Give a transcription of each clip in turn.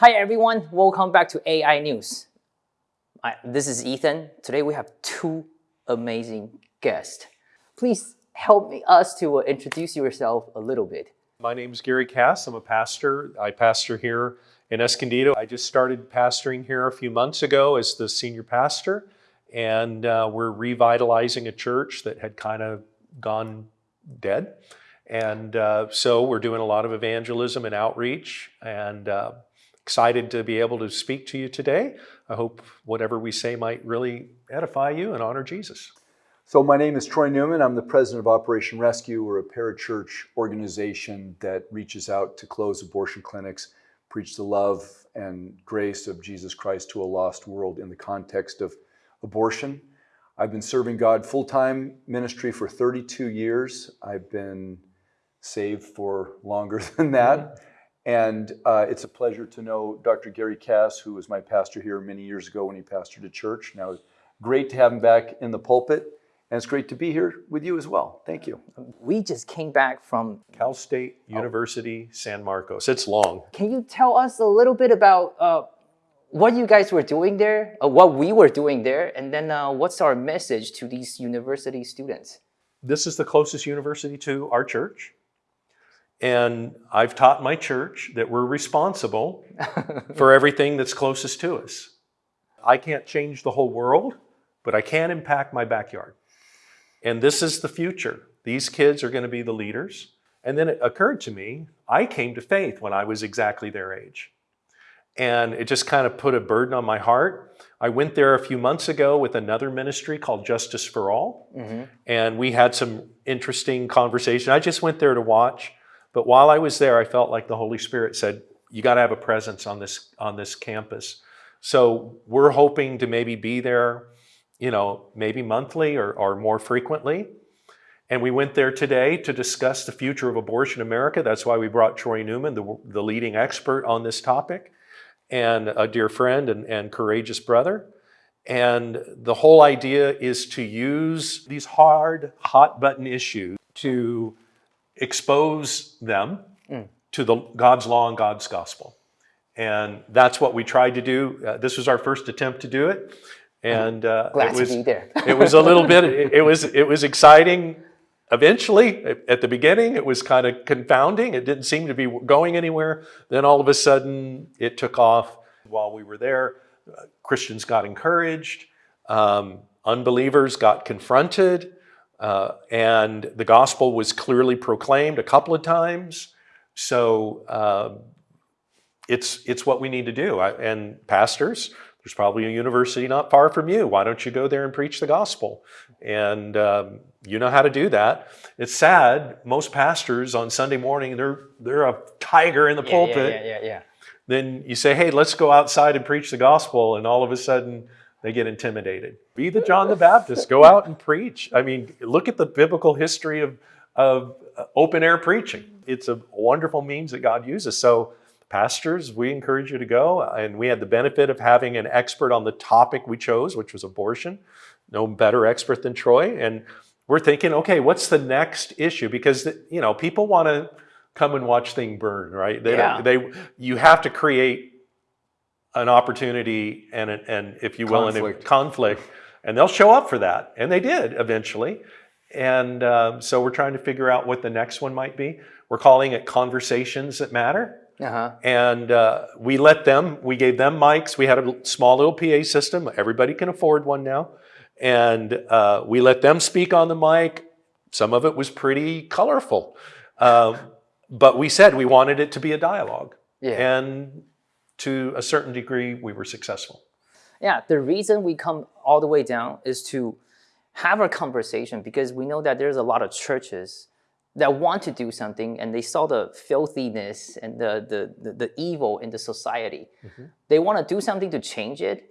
Hi everyone, welcome back to AI News. I, this is Ethan. Today we have two amazing guests. Please help me, us to uh, introduce yourself a little bit. My name is Gary Cass. I'm a pastor. I pastor here in Escondido. I just started pastoring here a few months ago as the senior pastor, and uh, we're revitalizing a church that had kind of gone dead. And uh, so we're doing a lot of evangelism and outreach, and uh, excited to be able to speak to you today. I hope whatever we say might really edify you and honor Jesus. So my name is Troy Newman. I'm the president of Operation Rescue. We're a parachurch organization that reaches out to close abortion clinics, preach the love and grace of Jesus Christ to a lost world in the context of abortion. I've been serving God full-time ministry for 32 years. I've been saved for longer than that. Mm-hmm. And uh, it's a pleasure to know Dr. Gary Cass, who was my pastor here many years ago when he pastored a church. Now great to have him back in the pulpit. And it's great to be here with you as well. Thank you. We just came back from, Cal State University, San Marcos. It's long. can you tell us a little bit about uh, what you guys were doing there, uh, what we were doing there, and then uh, what's our message to these university students? This is the closest university to our church. And I've taught my church that we're responsible for everything that's closest to us. I can't change the whole world, but I can impact my backyard. And this is the future. These kids are going to be the leaders. And then it occurred to me, I came to faith when I was exactly their age. And it just kind of put a burden on my heart. I went there a few months ago with another ministry called Justice for All. Mm-hmm. And we had some interesting conversation. I just went there to watch. But while I was there, I felt like the Holy Spirit said, you got to have a presence on this, on this campus. So we're hoping to maybe be there, you know, maybe monthly or, or more frequently. And we went there today to discuss the future of abortion in America. That's why we brought Troy Newman, the, the leading expert on this topic, and a dear friend and, and courageous brother. And the whole idea is to use these hard, hot button issues to expose them to the God's law and God's gospel. And that's what we tried to do. Uh, this was our first attempt to do it. And uh, Glad it was, to be there. it was a little bit, it, it was, it was exciting. Eventually, at the beginning, it was kind of confounding. It didn't seem to be going anywhere. Then all of a sudden, it took off. While we were there, uh, Christians got encouraged. Um, unbelievers got confronted. Uh, and the gospel was clearly proclaimed a couple of times. So uh, it's, it's what we need to do. I, and pastors, there's probably a university not far from you. Why don't you go there and preach the gospel? And um, you know how to do that. It's sad, most pastors on Sunday morning, they're, they're a tiger in the Yeah, pulpit. Yeah, yeah, yeah, yeah. Then you say, hey, let's go outside and preach the gospel. And all of a sudden, they get intimidated. Be the John the Baptist. Go out and preach. I mean, look at the biblical history of, of uh, open air preaching. It's a wonderful means that God uses. So, pastors, we encourage you to go. And we had the benefit of having an expert on the topic we chose, which was abortion. No better expert than Troy. And we're thinking, okay, what's the next issue? Because, you know, people want to come and watch things burn, right? They, Yeah. they, you have to create an opportunity and, and if you will, Conflict. conflict, and they'll show up for that. And they did eventually. And um, so we're trying to figure out what the next one might be. We're calling it Conversations That Matter. Uh-huh. And uh, we let them, we gave them mics. We had a small little PA system. Everybody can afford one now. And uh, we let them speak on the mic. Some of it was pretty colorful. Um, but we said we wanted it to be a dialogue. Yeah. And to a certain degree, we were successful. Yeah, the reason we come all the way down is to have a conversation because we know that there's a lot of churches that want to do something and they saw the filthiness and the, the, the, the evil in the society. They want to do something to change it,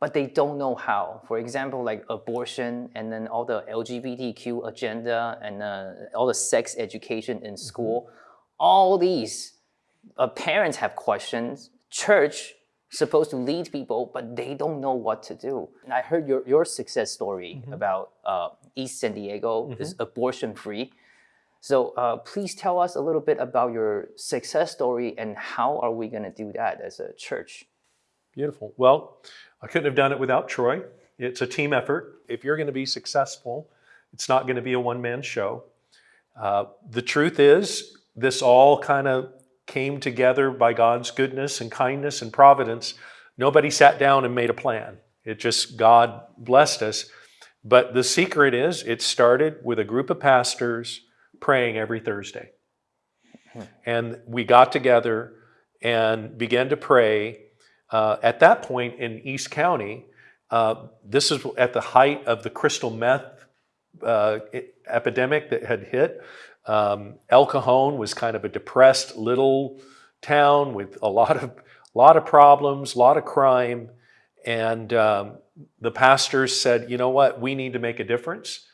but they don't know how. For example, like abortion and then all the LGBTQ agenda and uh, all the sex education in school. All these uh, parents have questions. Church supposed to lead people, but they don't know what to do. And I heard your, your success story about uh, East San Diego is abortion free. So uh, please tell us a little bit about your success story and how are we going to do that as a church? Beautiful. Well, I couldn't have done it without Troy. It's a team effort. If you're going to be successful, it's not going to be a one man show. Uh, the truth is, this all kind of came together by God's goodness and kindness and providence. Nobody sat down and made a plan. It just, God blessed us. But the secret is, it started with a group of pastors praying every Thursday. And we got together and began to pray. Uh, at that point in East County, uh, this is at the height of the crystal meth uh, epidemic that had hit. Um, El Cajon was kind of a depressed little town with a lot of lot of problems, a lot of crime, and um, the pastors said, "You know what? We need to make a difference."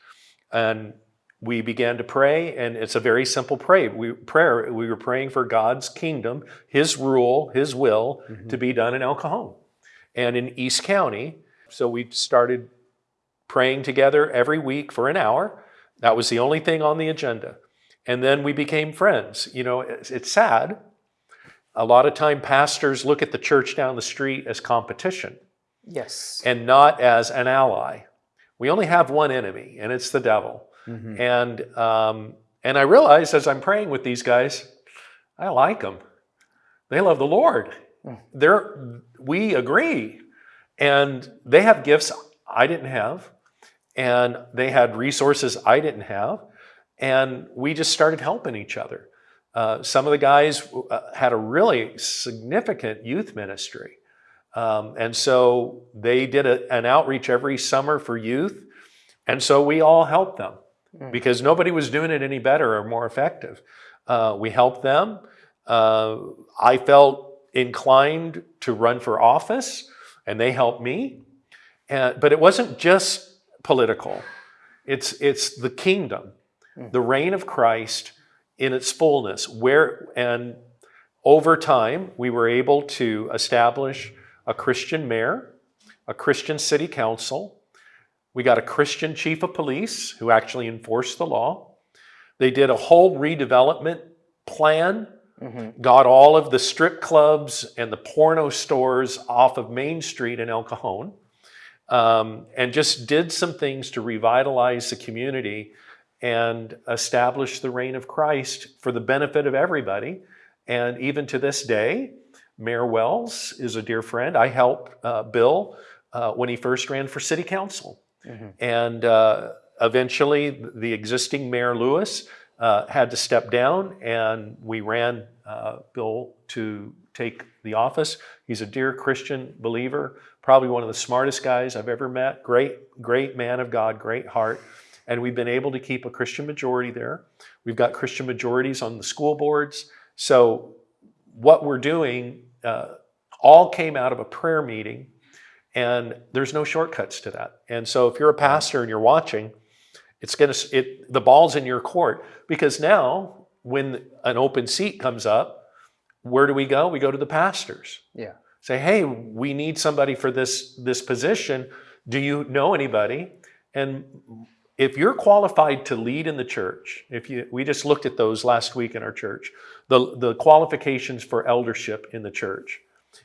And we began to pray, and it's a very simple pray. We prayer. We were praying for God's kingdom, His rule, His will to be done in El Cajon and in East County. So we started praying together every week for an hour. That was the only thing on the agenda. And then we became friends. You know, it's, it's sad. A lot of time pastors look at the church down the street as competition Yes. and not as an ally. We only have one enemy, and it's the devil. Mhm. And um, and I realized as I'm praying with these guys, I like them. They love the Lord. Mm. They're we agree, and they have gifts I didn't have, and they had resources I didn't have, and we just started helping each other. Uh, some of the guys uh, had a really significant youth ministry. Um, and so they did a, an outreach every summer for youth. And so we all helped them Mm. because nobody was doing it any better or more effective. Uh, we helped them. Uh, I felt inclined to run for office, and they helped me. And, but it wasn't just political. It's, it's the kingdom, the reign of Christ in its fullness. Where and over time, we were able to establish a Christian mayor, a Christian city council. We got a Christian chief of police who actually enforced the law. They did a whole redevelopment plan, Mhm. got all of the strip clubs and the porno stores off of Main Street in El Cajon, um, and just did some things to revitalize the community and establish the reign of Christ for the benefit of everybody. And even to this day, Mayor Wells is a dear friend. I helped uh, Bill uh, when he first ran for city council. Mhm. And uh, eventually, the existing Mayor Lewis uh, had to step down, and we ran uh, Bill to take the office. He's a dear Christian believer, probably one of the smartest guys I've ever met. Great, great man of God, great heart. And we've been able to keep a Christian majority there. We've got Christian majorities on the school boards. So, what we're doing uh, all came out of a prayer meeting, and there's no shortcuts to that. And so, if you're a pastor and you're watching, it's going to it the ball's in your court because now when an open seat comes up, where do we go? We go to the pastors. Yeah. Say, hey, we need somebody for this this position. Do you know anybody? And if you're qualified to lead in the church, if you we just looked at those last week in our church, the the qualifications for eldership in the church.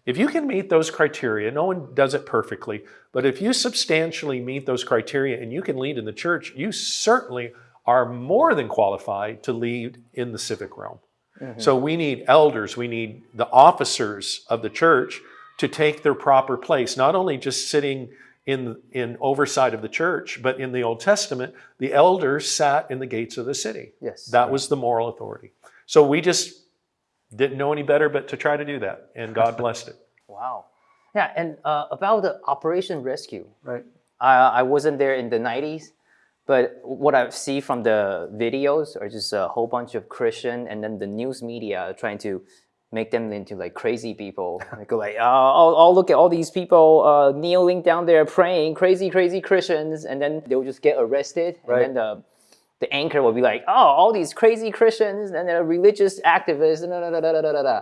If you can meet those criteria, no one does it perfectly, but if you substantially meet those criteria and you can lead in the church, you certainly are more than qualified to lead in the civic realm. Mm-hmm. So we need elders, we need the officers of the church to take their proper place, not only just sitting in, in oversight of the church, but in the Old Testament, the elders sat in the gates of the city. Yes. That was the moral authority. So we just didn't know any better but to try to do that, and God blessed it. Wow. Yeah, and uh, about the Operation Rescue, Right. I, I wasn't there in the 90s, but what I see from the videos are just a whole bunch of Christian and then the news media trying to make them into like crazy people. I go like, uh, i'll look at all these people uh, kneeling down there praying, crazy, crazy Christians, and then they'll just get arrested. Right. And then the, the anchor will be like, oh, all these crazy Christians and they're religious activists, da, da, da, da, da, da, da.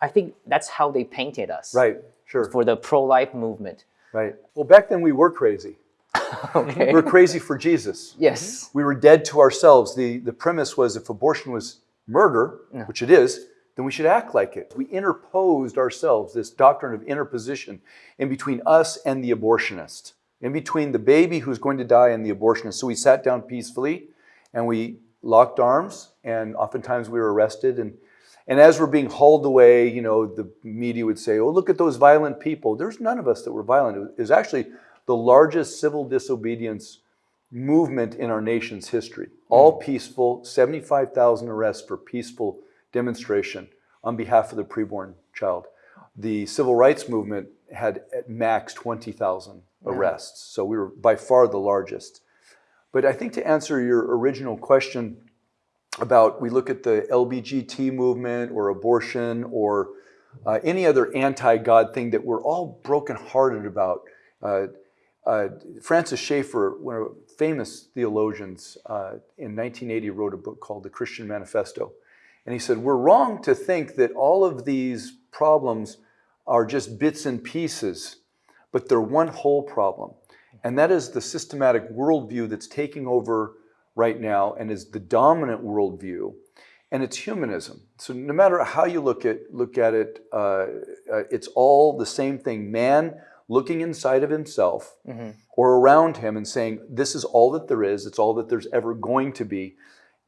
I think that's how they painted us. Right, sure. For the pro-life movement. Right. Well, back then we were crazy. okay. We were crazy for Jesus. Yes. We were dead to ourselves. The, the premise was if abortion was murder, no. which it is, then we should act like it. We interposed ourselves, this doctrine of interposition, in between us and the abortionist, in between the baby who's going to die and the abortionist. So we sat down peacefully and we locked arms, and oftentimes we were arrested. And, and as we're being hauled away, you know, the media would say, oh, look at those violent people. There's none of us that were violent. It was actually the largest civil disobedience movement in our nation's history. All hmm. peaceful, 75,000 arrests for peaceful demonstration on behalf of the preborn child. The civil rights movement had at max 20,000 arrests. So we were by far the largest. But I think to answer your original question about we look at the LBGT movement or abortion or uh, any other anti-God thing that we're all brokenhearted about. Uh, uh, Francis Schaeffer, one of famous theologians uh, in 1980, wrote a book called The Christian Manifesto. And he said, we're wrong to think that all of these problems are just bits and pieces, but they're one whole problem. And that is the systematic worldview that's taking over right now and is the dominant worldview. And it's humanism. So no matter how you look at, look at it, uh, uh, it's all the same thing. Man looking inside of himself mm -hmm. or around him and saying, this is all that there is. It's all that there's ever going to be.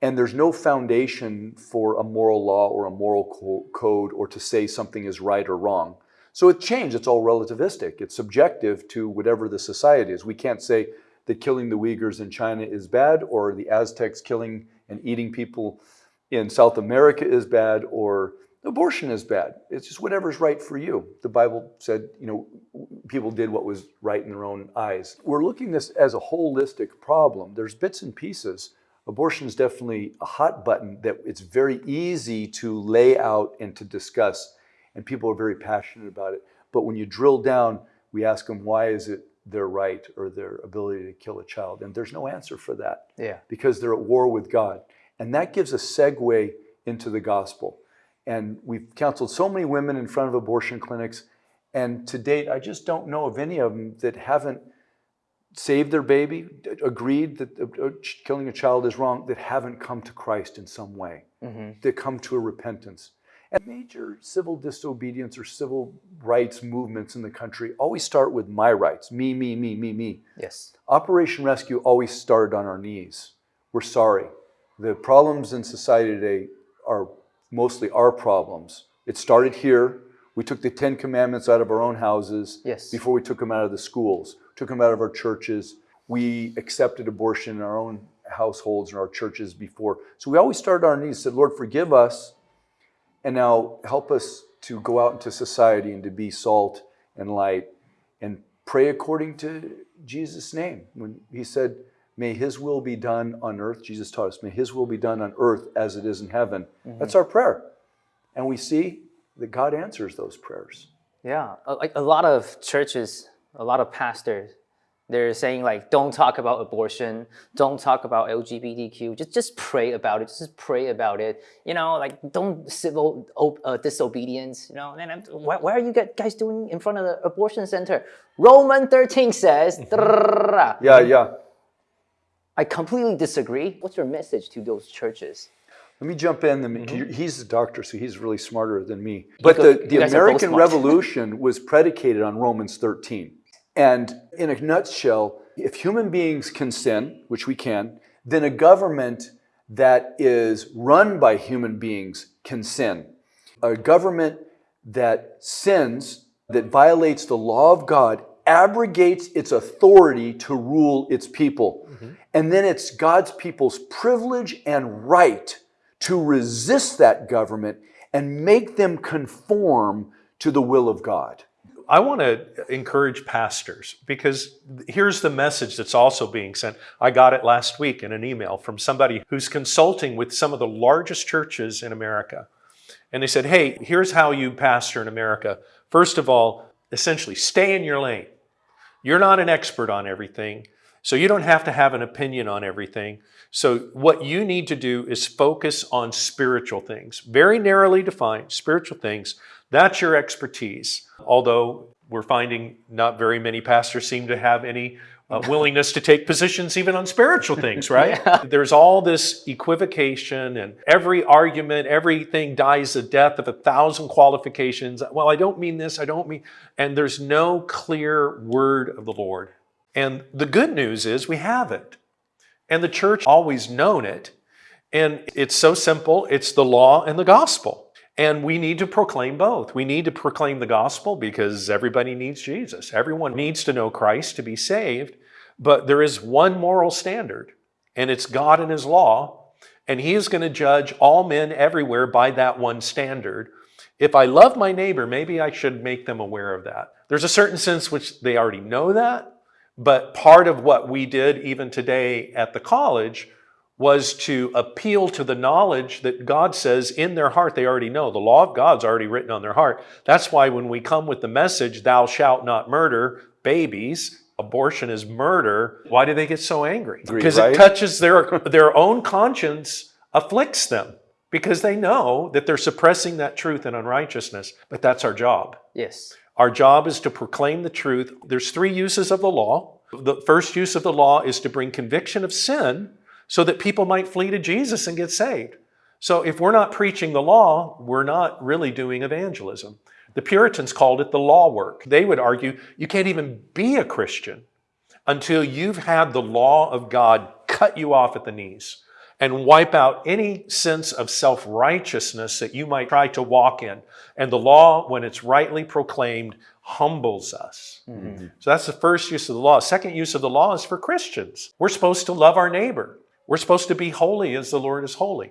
And there's no foundation for a moral law or a moral co code or to say something is right or wrong. So it changed. It's all relativistic. It's subjective to whatever the society is. We can't say that killing the Uyghurs in China is bad or the Aztecs killing and eating people in South America is bad or abortion is bad. It's just whatever's right for you. The Bible said, you know, people did what was right in their own eyes. We're looking this as a holistic problem. There's bits and pieces abortion is definitely a hot button that it's very easy to lay out and to discuss. And people are very passionate about it. But when you drill down, we ask them, why is it their right or their ability to kill a child? And there's no answer for that. Yeah. Because they're at war with God. And that gives a segue into the gospel. And we've counseled so many women in front of abortion clinics. And to date, I just don't know of any of them that haven't saved their baby, agreed that uh, killing a child is wrong, that haven't come to Christ in some way, mm -hmm. that come to a repentance. And major civil disobedience or civil rights movements in the country always start with my rights, me, me, me, me, me. Yes. Operation Rescue always started on our knees. We're sorry. The problems in society today are mostly our problems. It started here. We took the Ten Commandments out of our own houses yes. before we took them out of the schools took them out of our churches. We accepted abortion in our own households and our churches before. So we always started on our knees, said, Lord, forgive us, and now help us to go out into society and to be salt and light and pray according to Jesus' name. When he said, May his will be done on earth, Jesus taught us, may his will be done on earth as it is in heaven. Mm -hmm. That's our prayer. And we see that God answers those prayers. Yeah, uh, a, a lot of churches a lot of pastors, they're saying like, don't talk about abortion, don't talk about LGBTQ, just, just pray about it, just pray about it. You know, like don't civil uh, disobedience, you know, and why, why, are you guys doing in front of the abortion center? Roman 13 says, yeah, yeah. I completely disagree. What's your message to those churches? Let me jump in. He's a doctor, so he's really smarter than me. But the, the American Revolution was predicated on Romans 13. And in a nutshell, if human beings can sin, which we can, then a government that is run by human beings can sin. A government that sins, that violates the law of God, abrogates its authority to rule its people. Mm-hmm. And then it's God's people's privilege and right to resist that government and make them conform to the will of God. I want to encourage pastors because here's the message that's also being sent. I got it last week in an email from somebody who's consulting with some of the largest churches in America. And they said, hey, here's how you pastor in America. First of all, essentially, stay in your lane. You're not an expert on everything, so you don't have to have an opinion on everything. So, what you need to do is focus on spiritual things, very narrowly defined spiritual things. That's your expertise. Although we're finding not very many pastors seem to have any uh, willingness to take positions even on spiritual things, right? There's all this equivocation and every argument, everything dies the death of a thousand qualifications. Well, I don't mean this, I don't mean, and there's no clear word of the Lord. And the good news is we have it. And the church always known it. And it's so simple. It's the law and the gospel. And we need to proclaim both. We need to proclaim the gospel because everybody needs Jesus. Everyone needs to know Christ to be saved. But there is one moral standard, and it's God and His law. And He is going to judge all men everywhere by that one standard. If I love my neighbor, maybe I should make them aware of that. There's a certain sense which they already know that, but part of what we did even today at the college was to appeal to the knowledge that God says in their heart they already know. The law of God's already written on their heart. That's why when we come with the message, thou shalt not murder babies, abortion is murder, why do they get so angry? Because right? it touches their, their own conscience, afflicts them because they know that they're suppressing that truth and unrighteousness. But that's our job. Yes. Our job is to proclaim the truth. There's three uses of the law. The first use of the law is to bring conviction of sin so that people might flee to Jesus and get saved. So if we're not preaching the law, we're not really doing evangelism. The Puritans called it the law work. They would argue you can't even be a Christian until you've had the law of God cut you off at the knees and wipe out any sense of self righteousness that you might try to walk in. And the law, when it's rightly proclaimed, humbles us. Mm-hmm. So that's the first use of the law. Second use of the law is for Christians. We're supposed to love our neighbor, we're supposed to be holy as the Lord is holy.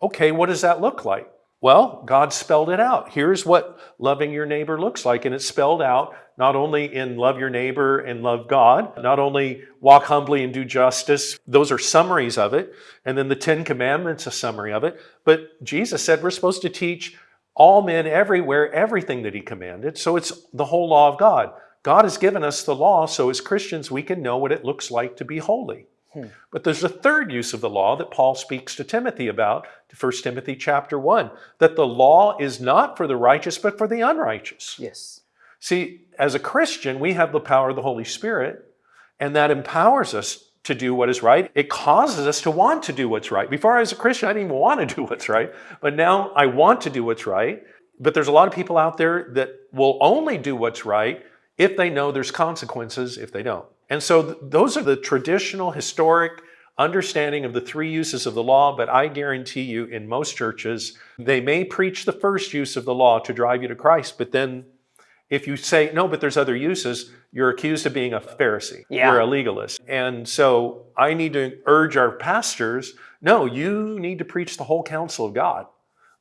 Okay, what does that look like? Well, God spelled it out. Here's what loving your neighbor looks like. And it's spelled out not only in love your neighbor and love God, not only walk humbly and do justice. Those are summaries of it. And then the Ten Commandments, a summary of it. But Jesus said we're supposed to teach all men everywhere everything that he commanded. So it's the whole law of God. God has given us the law, so as Christians, we can know what it looks like to be holy. Hmm. But there's a third use of the law that Paul speaks to Timothy about, 1 Timothy chapter 1, that the law is not for the righteous, but for the unrighteous. Yes. See, as a Christian, we have the power of the Holy Spirit, and that empowers us to do what is right. It causes us to want to do what's right. Before I was a Christian, I didn't even want to do what's right, but now I want to do what's right. But there's a lot of people out there that will only do what's right if they know there's consequences if they don't. And so th- those are the traditional, historic understanding of the three uses of the law, but I guarantee you in most churches, they may preach the first use of the law to drive you to Christ, but then if you say, no, but there's other uses, you're accused of being a Pharisee. Yeah. You're a legalist. And so I need to urge our pastors, no, you need to preach the whole counsel of God.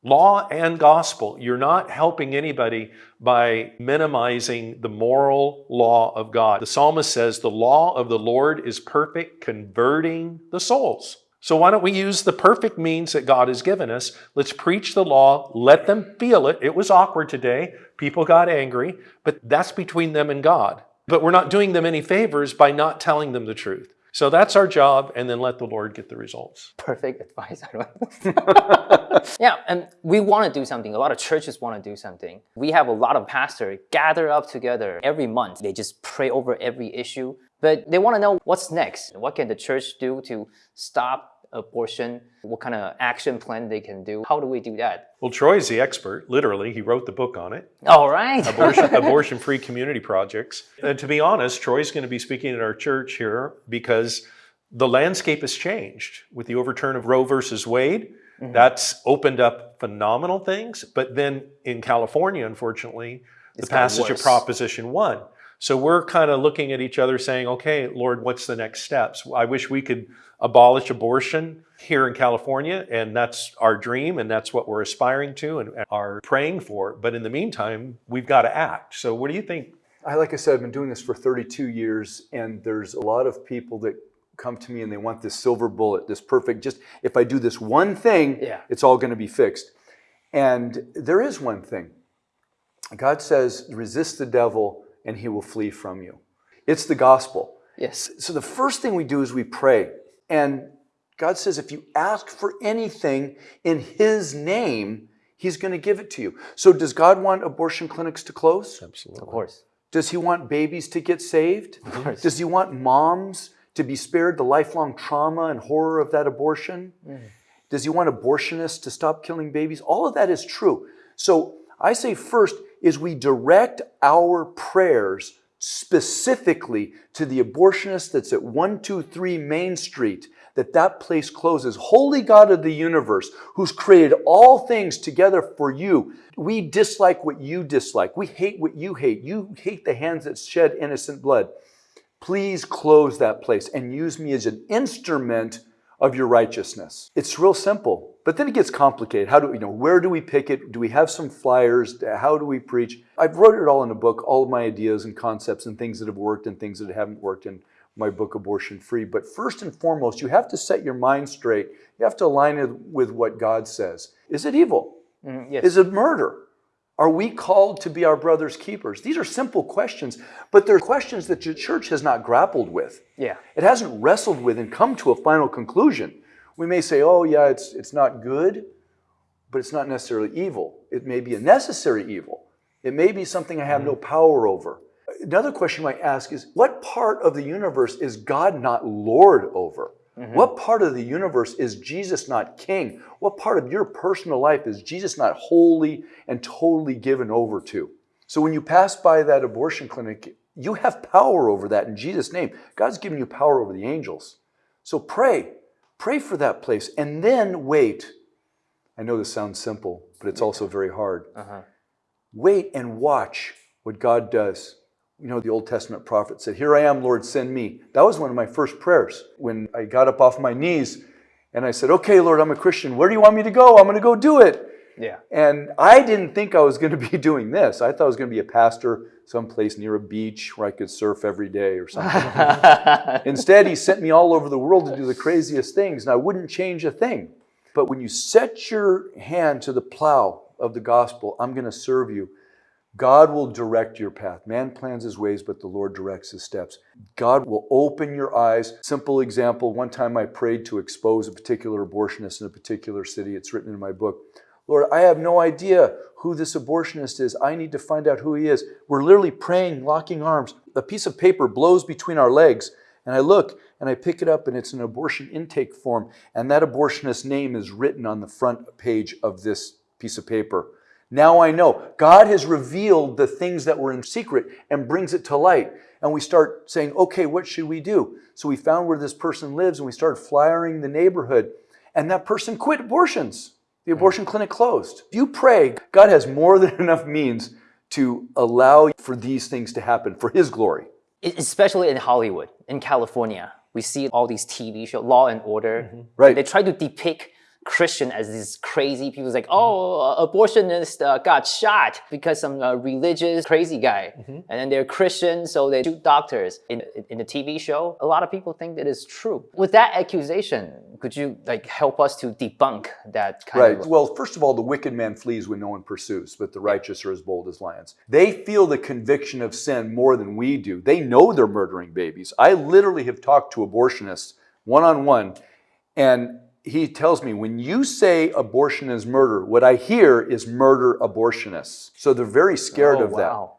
Law and gospel. You're not helping anybody by minimizing the moral law of God. The psalmist says, The law of the Lord is perfect, converting the souls. So why don't we use the perfect means that God has given us? Let's preach the law, let them feel it. It was awkward today. People got angry, but that's between them and God. But we're not doing them any favors by not telling them the truth. So that's our job, and then let the Lord get the results. Perfect advice. Yeah, and we want to do something. A lot of churches want to do something. We have a lot of pastors gather up together every month. They just pray over every issue, but they want to know what's next. What can the church do to stop abortion? What kind of action plan they can do? How do we do that? Well, Troy's the expert, literally. He wrote the book on it. All right. abortion, abortion free community projects. And to be honest, Troy's going to be speaking at our church here because the landscape has changed with the overturn of Roe versus Wade. Mm-hmm. That's opened up phenomenal things. But then in California, unfortunately, the It's passage of. Proposition 1. So we're kind of looking at each other saying, okay, Lord, what's the next steps? I wish we could abolish abortion here in California, and that's our dream, and that's what we're aspiring to and are praying for. But in the meantime, we've got to act. So, what do you think? I, like I said, I've been doing this for 32 years, and there's a lot of people that come to me and they want this silver bullet, this perfect, just if I do this one thing, Yeah. it's all going to be fixed. And there is one thing. God says, resist the devil and he will flee from you. It's the gospel. Yes. So the first thing we do is we pray. And God says, if you ask for anything in his name, he's going to give it to you. So does God want abortion clinics to close? Absolutely. Of course. Does he want babies to get saved? Of course. Does he want moms to be spared the lifelong trauma and horror of that abortion? Mm. Does he want abortionists to stop killing babies? All of that is true. So I say first is we direct our prayers specifically to the abortionist that's at 123 Main Street, that that place closes. Holy God of the universe, who's created all things together for you. We dislike what you dislike. We hate what you hate. You hate the hands that shed innocent blood. Please close that place and use me as an instrument of your righteousness. It's real simple, but then it gets complicated. How do you know where do we pick it? Do we have some flyers? How do we preach? I've wrote it all in a book, all of my ideas and concepts and things that have worked and things that haven't worked in my book Abortion Free. But first and foremost, you have to set your mind straight. You have to align it with what God says. Is it evil? Mm, yes. Is it murder? Are we called to be our brother's keepers? These are simple questions, but they're questions that the church has not grappled with. yeah. It hasn't wrestled with and come to a final conclusion. We may say, oh, yeah, it's, it's not good, but it's not necessarily evil. It may be a necessary evil. It may be something I have no power over. Another question you might ask is, what part of the universe is God not Lord over? What part of the universe is Jesus not king? What part of your personal life is Jesus not wholly and totally given over to? So when you pass by that abortion clinic, you have power over that in Jesus' name. God's given you power over the angels. So pray. Pray for that place and then wait. I know this sounds simple, but it's also very hard. Uh-huh. Wait and watch what God does. You know, the Old Testament prophet said, Here I am, Lord, send me. That was one of my first prayers when I got up off my knees and I said, Okay, Lord, I'm a Christian. Where do you want me to go? I'm going to go do it. Yeah. And I didn't think I was going to be doing this. I thought I was going to be a pastor someplace near a beach where I could surf every day or something. Instead, he sent me all over the world to do the craziest things, and I wouldn't change a thing. But when you set your hand to the plow of the gospel, I'm going to serve you. God will direct your path. Man plans his ways, but the Lord directs his steps. God will open your eyes. Simple example one time I prayed to expose a particular abortionist in a particular city. It's written in my book. Lord, I have no idea who this abortionist is. I need to find out who he is. We're literally praying, locking arms. A piece of paper blows between our legs, and I look and I pick it up, and it's an abortion intake form. And that abortionist's name is written on the front page of this piece of paper. Now I know God has revealed the things that were in secret and brings it to light. And we start saying, okay, what should we do? So we found where this person lives and we started flyering the neighborhood. And that person quit abortions. The hmm. abortion clinic closed. If you pray, God has more than enough means to allow for these things to happen for His glory. Especially in Hollywood, in California, we see all these TV shows, Law and Order. Mm-hmm. Right. They try to depict Christian as these crazy people. It's like, oh, abortionist uh, got shot because some uh, religious crazy guy, and then they're Christian, so they shoot doctors. In in the TV show, a lot of people think that is true. With that accusation, could you like help us to debunk that kind Right. of? Well, first of all, the wicked man flees when no one pursues, but the righteous are as bold as lions. They feel the conviction of sin more than we do. They know they're murdering babies. I literally have talked to abortionists one on one, and he tells me when you say abortion is murder, what I hear is murder abortionists. So they're very scared Oh, of that.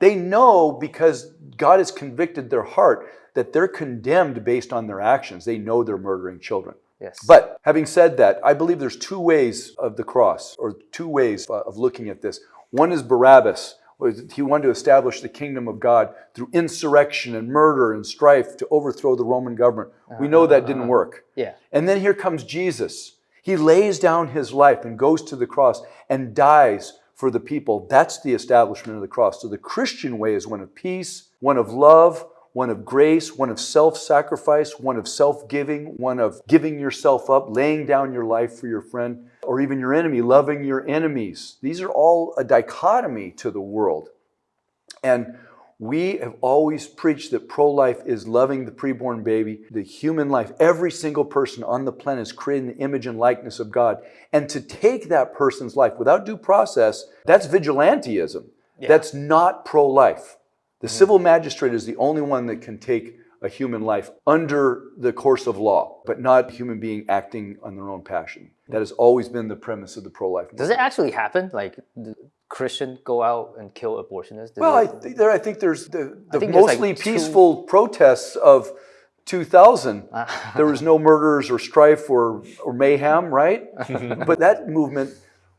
They know because God has convicted their heart that they're condemned based on their actions. They know they're murdering children. Yes. But having said that, I believe there's two ways of the cross, or two ways uh, of looking at this. One is Barabbas. He wanted to establish the kingdom of God through insurrection and murder and strife to overthrow the Roman government. We know that didn't uh-huh. work. yeah. And then here comes Jesus. He lays down his life and goes to the cross and dies for the people. That's the establishment of the cross. So the Christian way is one of peace, one of love, one of grace, one of self sacrifice, one of self giving, one of giving yourself up, laying down your life for your friend or even your enemy, loving your enemies. These are all a dichotomy to the world. And we have always preached that pro life is loving the preborn baby, the human life. Every single person on the planet is created in the image and likeness of God. And to take that person's life without due process, that's vigilantism. That's not pro life. The mm-hmm. civil magistrate is the only one that can take a human life under the course of law, but not a human being acting on their own passion. That has always been the premise of the pro life movement. Does it actually happen? Like, th- Christian go out and kill abortionists? Did Well, I, think there, I think there's the, the think like, mostly two- peaceful protests of 2000. Ah. there was no murders or strife or, or mayhem, right? but that movement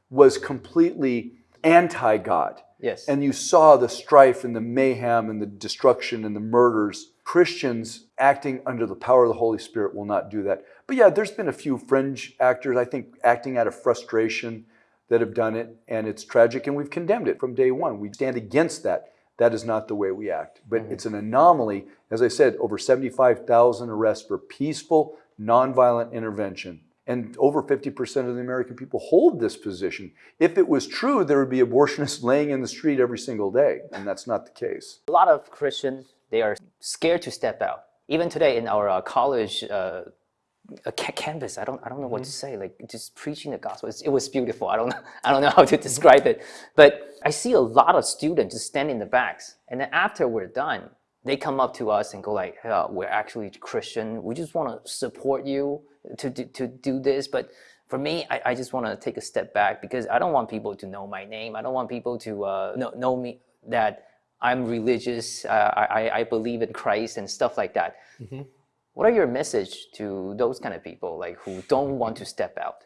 was completely anti God. yes. And you saw the strife and the mayhem and the destruction and the murders. Christians acting under the power of the Holy Spirit will not do that. But yeah, there's been a few fringe actors, I think, acting out of frustration that have done it, and it's tragic, and we've condemned it from day one. We stand against that. That is not the way we act. But mm-hmm. it's an anomaly. As I said, over 75,000 arrests for peaceful, nonviolent intervention. And over 50% of the American people hold this position. If it was true, there would be abortionists laying in the street every single day, and that's not the case. a lot of Christians they are scared to step out. Even today in our uh, college uh, uh, ca- campus, I don't I don't know what to say. Like just preaching the gospel, it was beautiful. I don't I don't know how to describe it, but I see a lot of students just standing in the backs, and then after we're done, they come up to us and go like, "Yeah, "We're actually Christian. We just want to support you to do, to do this, but." For me, I, I just want to take a step back because I don't want people to know my name. I don't want people to uh, know, know me that I'm religious, uh, I, I- I believe in Christ and stuff like that. What are your message to those kind of people, like who don't want to step out?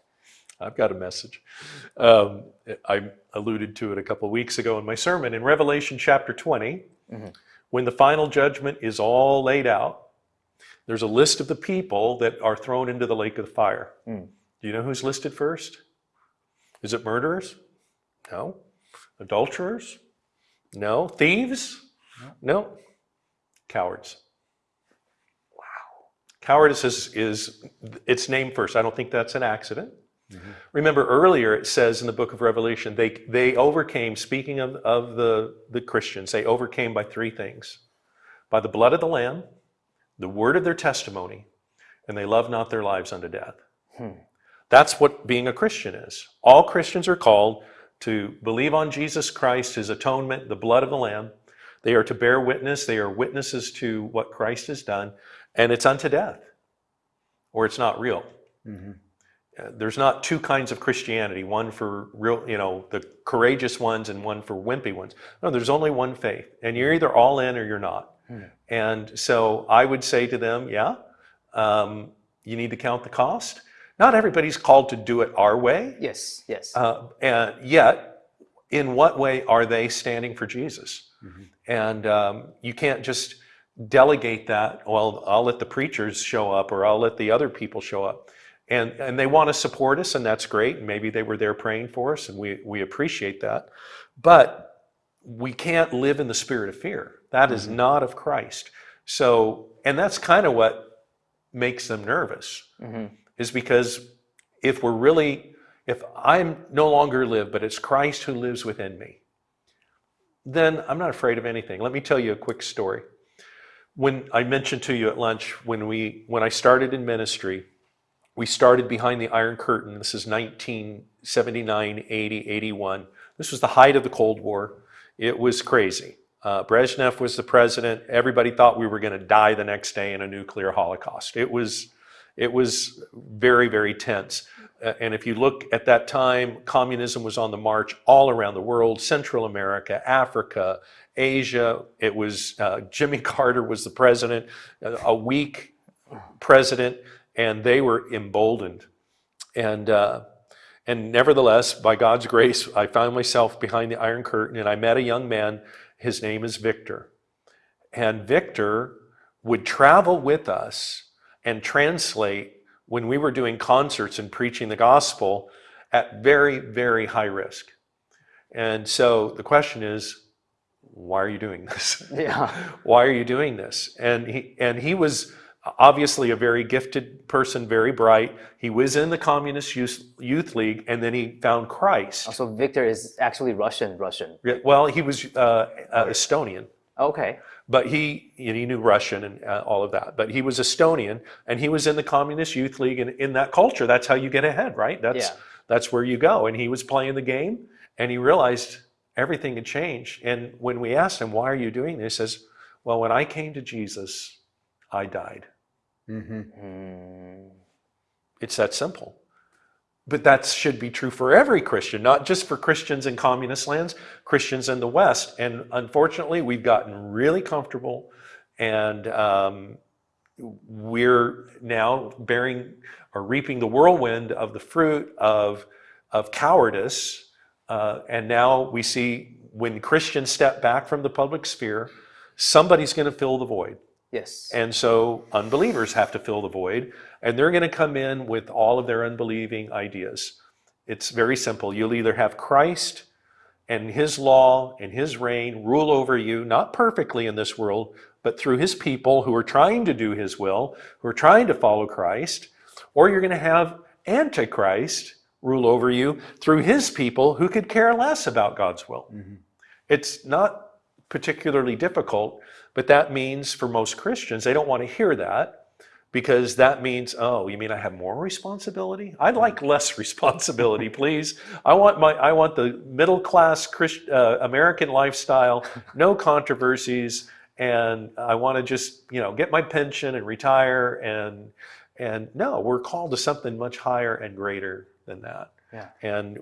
I've got a message. Um, I alluded to it a couple of weeks ago in my sermon. In Revelation chapter 20, when the final judgment is all laid out, there's a list of the people that are thrown into the lake of fire. Do you know who's listed first? Is it murderers? No. Adulterers? No. Thieves? No. Cowards. Wow. Cowardice is, is its name first. I don't think that's an accident. Mm-hmm. Remember earlier it says in the book of Revelation, they, they overcame, speaking of, of the, the Christians, they overcame by three things by the blood of the Lamb, the word of their testimony, and they love not their lives unto death. Hmm. That's what being a Christian is. All Christians are called to believe on Jesus Christ, his atonement, the blood of the Lamb. They are to bear witness, they are witnesses to what Christ has done, and it's unto death, or it's not real. Uh, there's not two kinds of Christianity, one for real, you know, the courageous ones and one for wimpy ones. No, there's only one faith, and you're either all in or you're not. And so I would say to them, yeah, um, you need to count the cost. Not everybody's called to do it our way, Yes, yes. uh, and yet, in what way are they standing for Jesus? And um, you can't just delegate that. Well, I'll let the preachers show up, or I'll let the other people show up. And and they want to support us, and that's great. And maybe they were there praying for us, and we we appreciate that. But we can't live in the spirit of fear. That is not of Christ. So, and that's kind of what makes them nervous is because if we're really, if I'm no longer live, but it's Christ who lives within me, then I'm not afraid of anything. Let me tell you a quick story. When I mentioned to you at lunch, when we when I started in ministry, we started behind the Iron Curtain. This is 1979, 80, 81. This was the height of the Cold War. It was crazy. Uh, Brezhnev was the president. Everybody thought we were going to die the next day in a nuclear holocaust. It was, it was very, very tense. Uh, and if you look at that time, communism was on the march all around the world Central America, Africa, Asia. It was uh, Jimmy Carter was the president, uh, a weak president, and they were emboldened. And uh, and nevertheless, by God's grace, I found myself behind the Iron Curtain, and I met a young man. His name is Victor, and Victor would travel with us and translate when we were doing concerts and preaching the gospel at very, very high risk. And so the question is, why are you doing this? yeah. why are you doing this? And he and he was obviously a very gifted person, very bright. He was in the Communist Youth, Youth League, and then he found Christ. So Victor is actually Russian. Russian. Well, he was uh, uh, Estonian, Okay. But he and he knew Russian and uh, all of that. But he was Estonian, and he was in the Communist Youth League, and in that culture, that's how you get ahead, right? That's Yeah. that's where you go. And he was playing the game, and he realized everything had changed. And when we asked him, "Why are you doing this?" he says, "Well, when I came to Jesus, I died. hmm Hmm. It's that simple." But that should be true for every Christian, not just for Christians in communist lands, Christians in the West. And unfortunately, we've gotten really comfortable and um, we're now bearing or reaping the whirlwind of the fruit of, of cowardice. Uh, and now we see when Christians step back from the public sphere, somebody's going to fill the void. Yes. And so unbelievers have to fill the void, and they're going to come in with all of their unbelieving ideas. It's very simple. You'll either have Christ and his law and his reign rule over you, not perfectly in this world, but through his people who are trying to do his will, who are trying to follow Christ, or you're going to have Antichrist rule over you through his people who could care less about God's will. Mm-hmm. It's not particularly difficult, but that means for most Christians, they don't want to hear that because that means, oh, you mean I have more responsibility? I'd like less responsibility, please. I want my, I want the middle class Christ, uh, American lifestyle, no controversies, and I want to just, you know, get my pension and retire. And and no, we're called to something much higher and greater than that. Yeah. And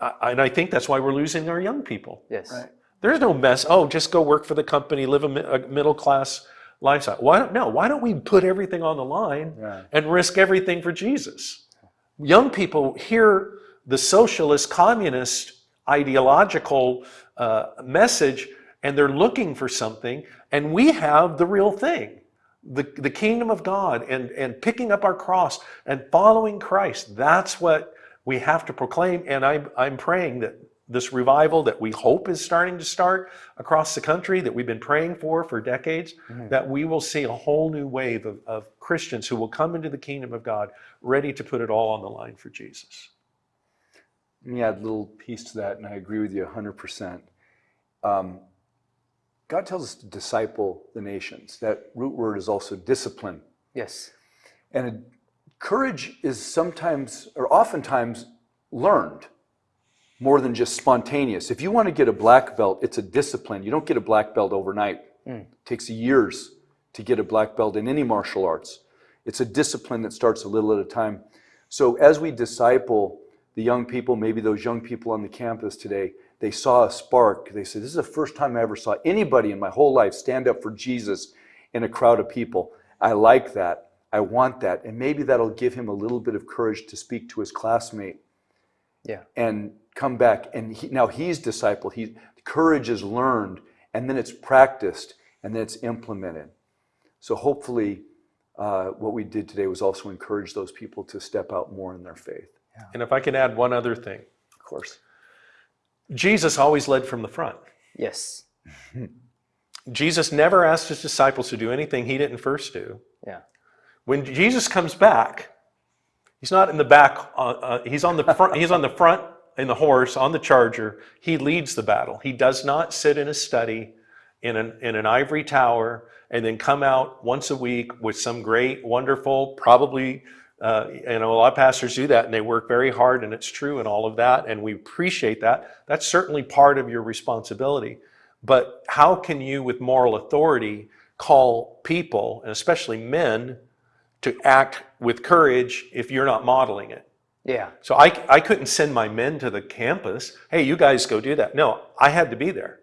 I, and I think that's why we're losing our young people. Yes. Right. There's no mess. Oh, just go work for the company, live a, a middle class lifestyle. Why don't no? Why don't we put everything on the line Yeah. and risk everything for Jesus? Young people hear the socialist, communist, ideological uh, message, and they're looking for something, and we have the real thing. The, the kingdom of God and, and picking up our cross and following Christ. That's what we have to proclaim. And I, I'm praying that this revival that we hope is starting to start across the country that we've been praying for for decades, Mhm. that we will see a whole new wave of, of Christians who will come into the kingdom of God ready to put it all on the line for Jesus. Let me add a little piece to that, and I agree with you 100%. Um, God tells us to disciple the nations. That root word is also discipline. Yes. And it- courage is sometimes, or oftentimes, learned more than just spontaneous. If you want to get a black belt, it's a discipline. You don't get a black belt overnight. Mm. It takes years to get a black belt in any martial arts. It's a discipline that starts a little at a time. So as we disciple the young people, maybe those young people on the campus today, they saw a spark. They said, This is the first time I ever saw anybody in my whole life stand up for Jesus in a crowd of people. I like that. I want that. And maybe that'll give him a little bit of courage to speak to his classmate Yeah. and come back. And he, now he's discipled. He, courage is learned, and then it's practiced, and then it's implemented. So hopefully, uh, what we did today was also encourage those people to step out more in their faith. And if I can add one other thing, Of course. Jesus always led from the front. Yes. Jesus never asked his disciples to do anything he didn't first do. Yeah. When Jesus comes back, he's not in the back. Uh, uh, he's on the front. he's on the front in the horse on the charger. He leads the battle. He does not sit in a study in an in an ivory tower and then come out once a week with some great, wonderful, probably. Uh, you know, a lot of pastors do that and they work very hard and it's true and all of that and we appreciate that. That's certainly part of your responsibility. But how can you, with moral authority, call people, and especially men, to act with courage if you're not modeling it? Yeah. So I, I couldn't send my men to the campus. Hey, you guys go do that. No, I had to be there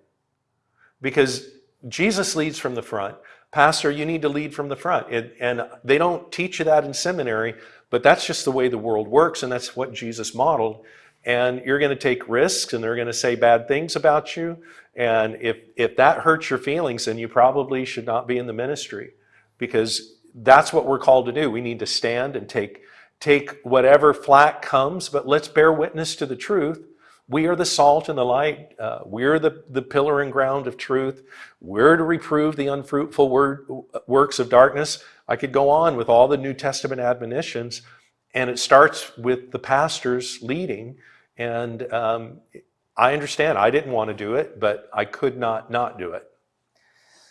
because Jesus leads from the front. Pastor, you need to lead from the front. And, and they don't teach you that in seminary, but that's just the way the world works, and that's what Jesus modeled. And you're going to take risks, and they're going to say bad things about you. And if, if that hurts your feelings, then you probably should not be in the ministry because that's what we're called to do. We need to stand and take, take whatever flack comes, but let's bear witness to the truth. We are the salt and the light. Uh, we're the, the pillar and ground of truth. We're to reprove the unfruitful word, works of darkness. I could go on with all the New Testament admonitions, and it starts with the pastors leading. And um, I understand I didn't want to do it, but I could not not do it.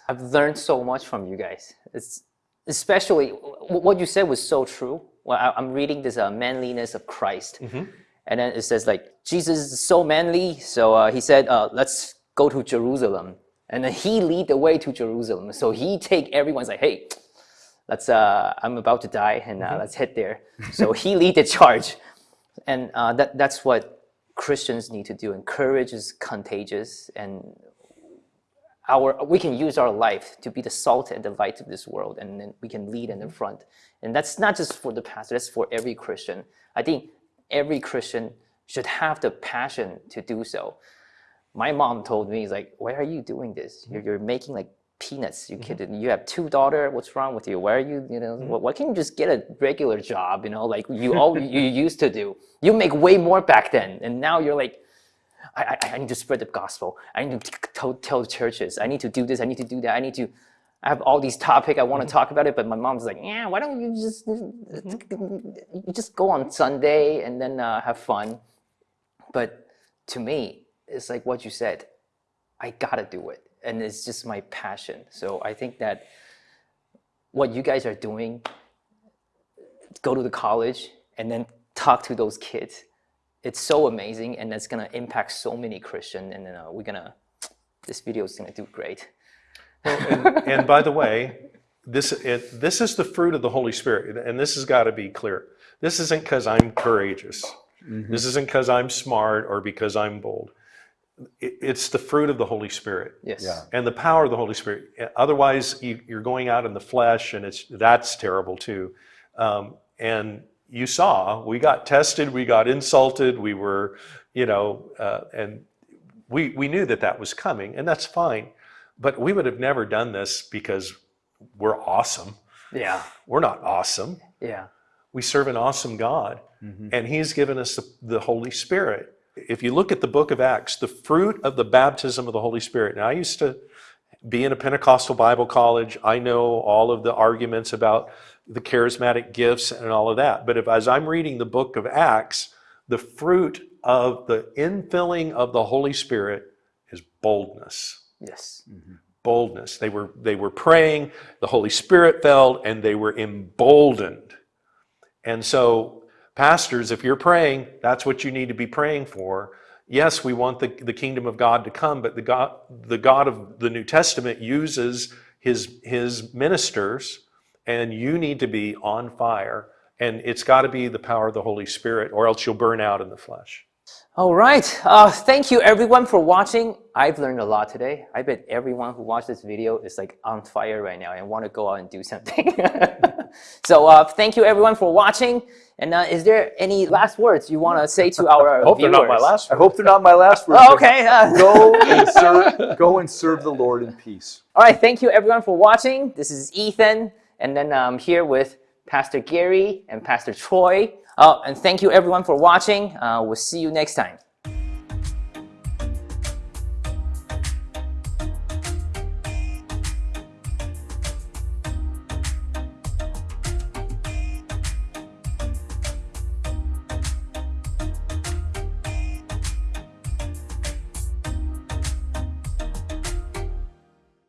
I've learned so much from you guys. It's especially what you said was so true. Well, I- I'm reading this uh, manliness of Christ, and then it says like Jesus is so manly, so uh, he said, uh, "Let's go to Jerusalem," and then he lead the way to Jerusalem. So he take everyone's like, "Hey, let's. Uh, I'm about to die, and uh, let's head there." so he lead the charge, and uh, that that's what Christians need to do. And courage is contagious, and our we can use our life to be the salt and the light of this world, and then we can lead in the mm-hmm. front. And that's not just for the pastor; that's for every Christian. I think every Christian should have the passion to do so. My mom told me, "Is like, why are you doing this? Mm-hmm. You're, you're making like peanuts. You mm-hmm. kidding? You have two daughter. What's wrong with you? Why are you? You know, why- why can't you just get a regular job? You know, like you all you used to do. You make way more back then, and now you're like." I, I, I need to spread the gospel. I need to tell, tell churches. I need to do this. I need to do that. I need to. I have all these topic. I want to talk about it, but my mom's like, yeah. Why don't you just you just go on Sunday and then uh, have fun? But to me, it's like what you said. I gotta do it, and it's just my passion. So I think that what you guys are doing, go to the college and then talk to those kids it's so amazing and it's gonna impact so many Christian and uh, we're gonna this video is gonna do great. and, and by the way, this it, this is the fruit of the Holy Spirit, and this has got to be clear. This isn't because I'm courageous. This isn't because I'm smart or because I'm bold. It, it's the fruit of the Holy Spirit Yes. Yeah. and the power of the Holy Spirit. Otherwise, you, you're going out in the flesh, and it's that's terrible too. Um, and you saw we got tested, we got insulted, we were, you know, uh, and we we knew that that was coming, and that's fine. But we would have never done this because we're awesome. Yeah. We're not awesome. Yeah. We serve an awesome God, and He's given us the, the Holy Spirit. If you look at the book of Acts, the fruit of the baptism of the Holy Spirit. Now, I used to be in a Pentecostal Bible college. I know all of the arguments about the charismatic gifts and all of that. But if, as I'm reading the book of Acts, the fruit of the infilling of the Holy Spirit is boldness Yes. Mm-hmm. boldness. They were they were praying, the Holy Spirit fell, and they were emboldened. And so, pastors, if you're praying, that's what you need to be praying for. Yes, we want the, the kingdom of God to come, but the God, the God of the New Testament uses his, his ministers, and you need to be on fire. And it's got to be the power of the Holy Spirit, or else you'll burn out in the flesh. All right. Uh, thank you everyone for watching. I've learned a lot today. I bet everyone who watched this video is like on fire right now and want to go out and do something. so uh, thank you everyone for watching. And uh, is there any last words you want to say to our I Hope they're not my viewers? last I hope they're not my last words. Oh, okay. Uh, Go and serve. Go and serve the Lord in peace. All right, thank you everyone for watching. This is Ethan, and then I'm here with Pastor Gary and Pastor Troy. Oh, and thank you everyone for watching. Uh, we'll see you next time.